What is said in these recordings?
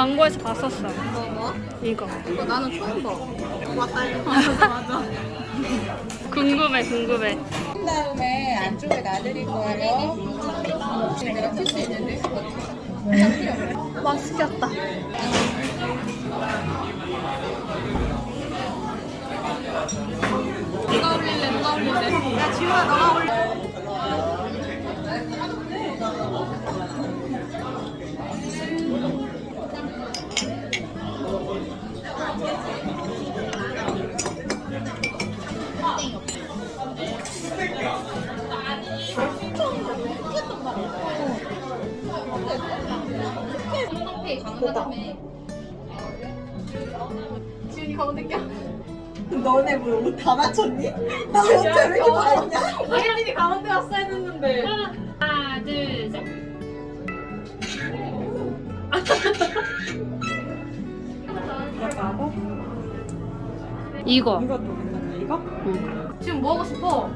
광고에서 봤었어. 뭐 뭐? 이거. 이거 나는 처음 봐. 맞다 이거. 맞아 맞아. 궁금해, 궁금해. 그 다음에 안쪽에 놔드릴 거예요. 내가 킬수 있는데? 맛있겠다. 누가 올릴래? 누가 올릴래? 야 지우야 너가 올려. 지훈이 가운데 껴. 너네 뭐옷다 맞췄니? 나 혼자 왜 이렇게 밝냐? 혜린이 가운데 왔어 했는데. 하나, 둘, 셋. 이거. 이것도 괜찮네 이거? 지금 뭐 하고 싶어?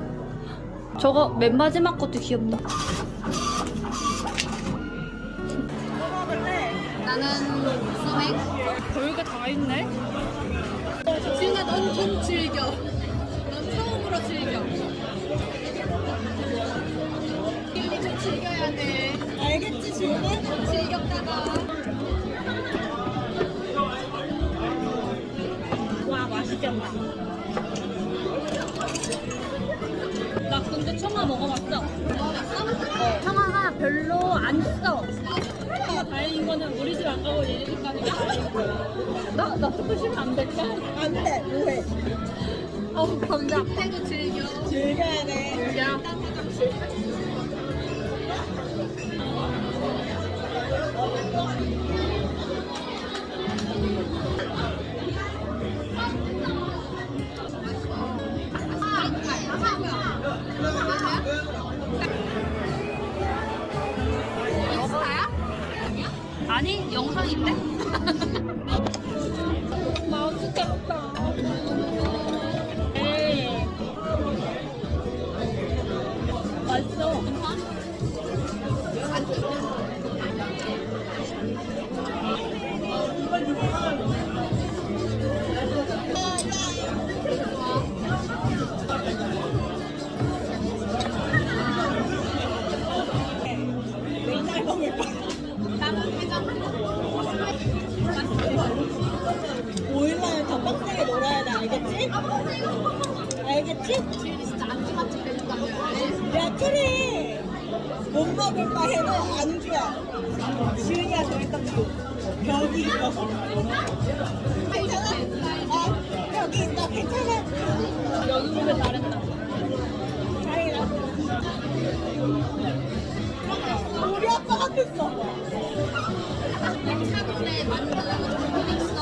저거 맨 마지막 것도 귀엽다. 나는 소맥. 별게 다 있네. 지훈아 넌좀 즐겨. 넌 처음으로 즐겨. 지훈이 좀 즐겨야 돼. 알겠지 지훈이? 즐겼다가. 와, 맛있겠다. 나 근데 청아 먹어봤어. 어, 거는 우리 집안 가고 얘네 집 가는 게 다행인 거야. 나, 나 조금 쉬면 안 될까? 안 돼 뭐해 어우 감자. 해도 즐겨. 즐겨야 돼 야. 아 言って。 알겠지? 야 그래 못 먹을 바에는 안주야 지훈이가 정했던 거 벽이 있어서 괜찮아? 어 벽이 있어 괜찮아 연습을 잘했다. 다행이다 우리 아빠 같았어 사돈에 만들어서 돈 있어.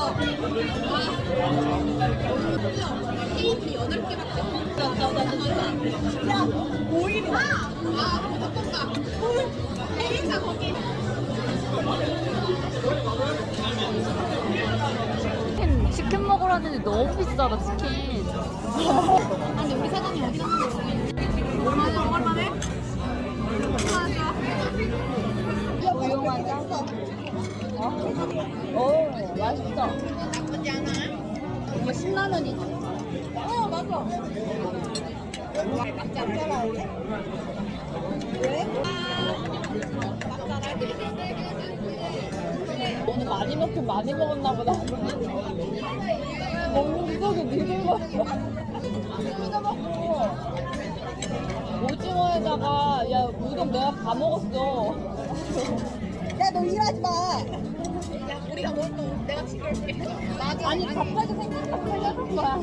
와. 테이블이 여덟 개밖에 없어. 야 오일이다 아, 무조건 가. 행사 거기. 치킨, 치킨 먹으러 왔는데 너무 비싸다, 치킨. 아니, 우리 사장님 어디 갔어? 얼마나 얼마네? 유용하지 오, 어? 맛있어. 나쁘지 않아? 이거 10만 원이지. 어 맞아 할래? 왜? 맞잖아. 많이 먹긴 많이 먹었나 보다. 먹는 속에 니들 먹어. 피가 먹고 오징어에다가 야 우동 내가 다 먹었어. 야너 일하지 마. 아니 갑자기 생각나 거야.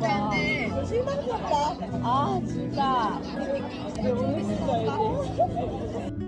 거야. 너 실망스럽다. 아 진짜. 오늘 진짜 이제.